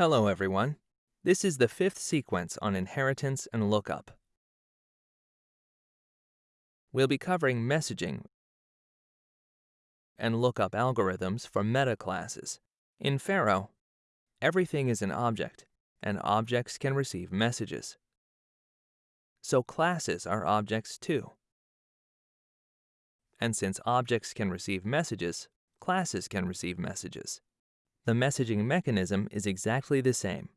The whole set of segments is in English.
Hello everyone. This is the fifth sequence on inheritance and lookup. We'll be covering messaging and lookup algorithms for meta classes. In Pharo, everything is an object, and objects can receive messages. So classes are objects too. And since objects can receive messages, classes can receive messages. The messaging mechanism is exactly the same.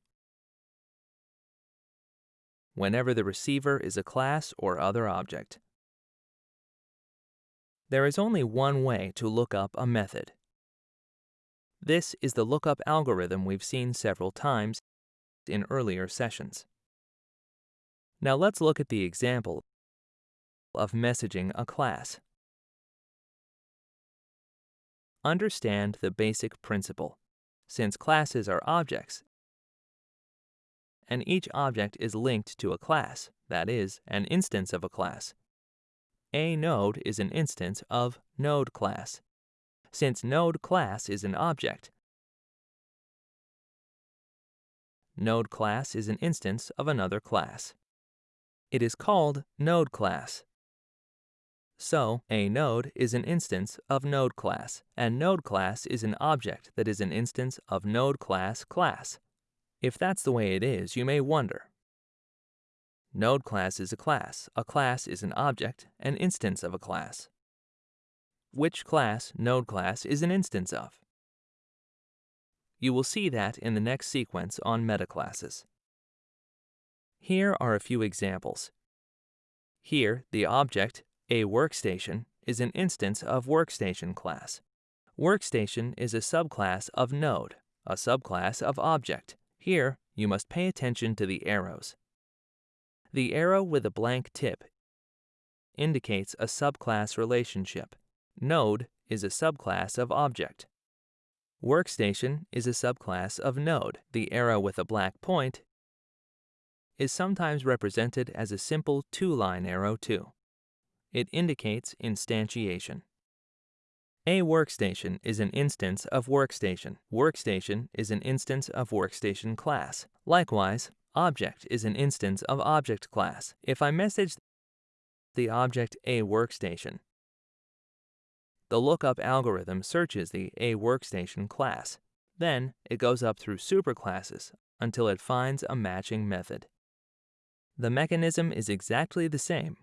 Whenever the receiver is a class or other object. There is only one way to look up a method. This is the lookup algorithm we've seen several times in earlier sessions. Now let's look at the example of messaging a class. Understand the basic principle since classes are objects, and each object is linked to a class, that is, an instance of a class. A node is an instance of node class. Since node class is an object, node class is an instance of another class. It is called node class. So, a node is an instance of node class, and node class is an object that is an instance of node class class. If that's the way it is, you may wonder. Node class is a class, a class is an object, an instance of a class. Which class node class is an instance of? You will see that in the next sequence on metaclasses. Here are a few examples. Here, the object a workstation is an instance of workstation class. Workstation is a subclass of node, a subclass of object. Here, you must pay attention to the arrows. The arrow with a blank tip indicates a subclass relationship. Node is a subclass of object. Workstation is a subclass of node. The arrow with a black point is sometimes represented as a simple two-line arrow too. It indicates instantiation. A workstation is an instance of workstation. Workstation is an instance of workstation class. Likewise, object is an instance of object class. If I message the object a workstation, the lookup algorithm searches the a workstation class. Then it goes up through superclasses until it finds a matching method. The mechanism is exactly the same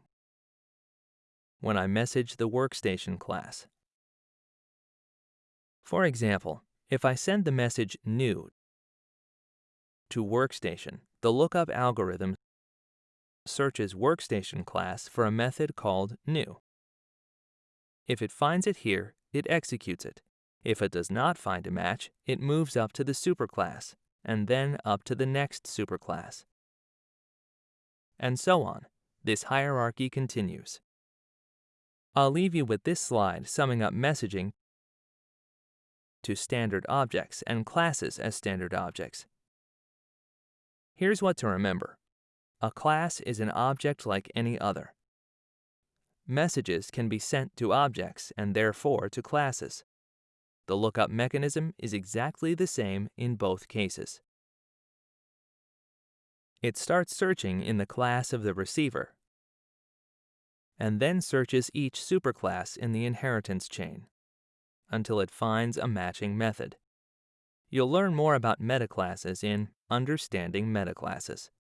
when I message the workstation class. For example, if I send the message new to workstation, the lookup algorithm searches workstation class for a method called new. If it finds it here, it executes it. If it does not find a match, it moves up to the superclass, and then up to the next superclass. And so on. This hierarchy continues. I'll leave you with this slide summing up messaging to standard objects and classes as standard objects. Here's what to remember. A class is an object like any other. Messages can be sent to objects and therefore to classes. The lookup mechanism is exactly the same in both cases. It starts searching in the class of the receiver and then searches each superclass in the inheritance chain until it finds a matching method. You'll learn more about metaclasses in Understanding Metaclasses.